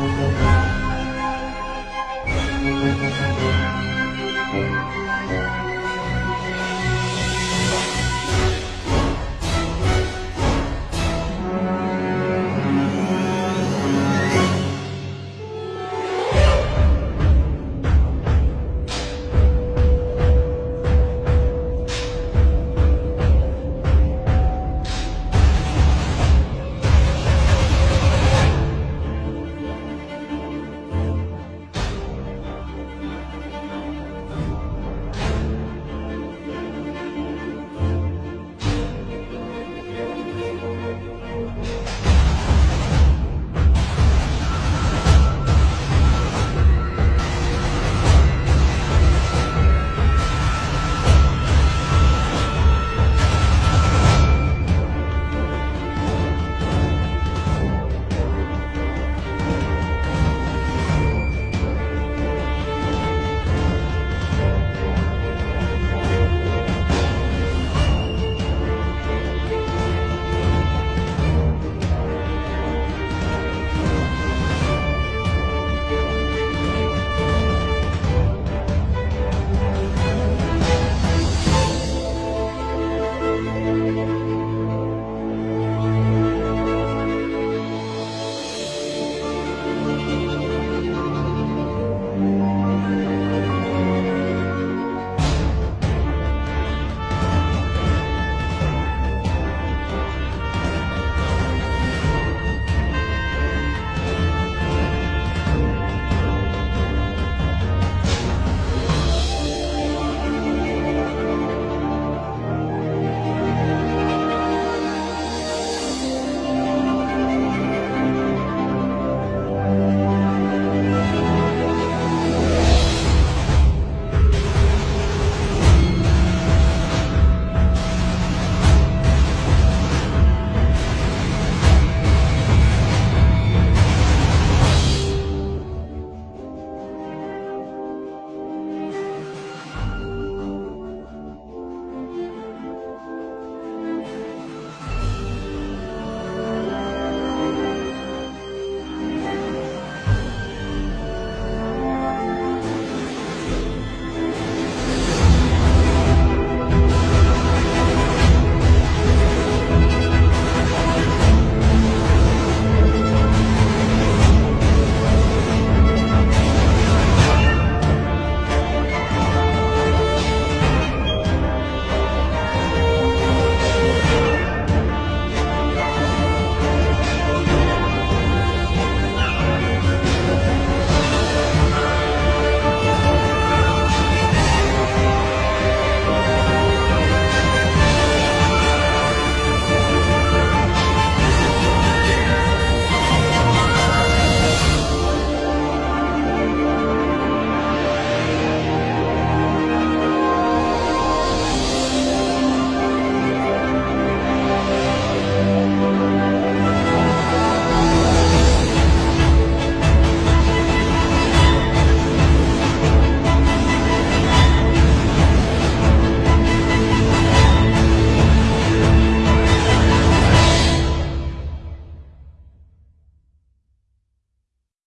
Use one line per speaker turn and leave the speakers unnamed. うん。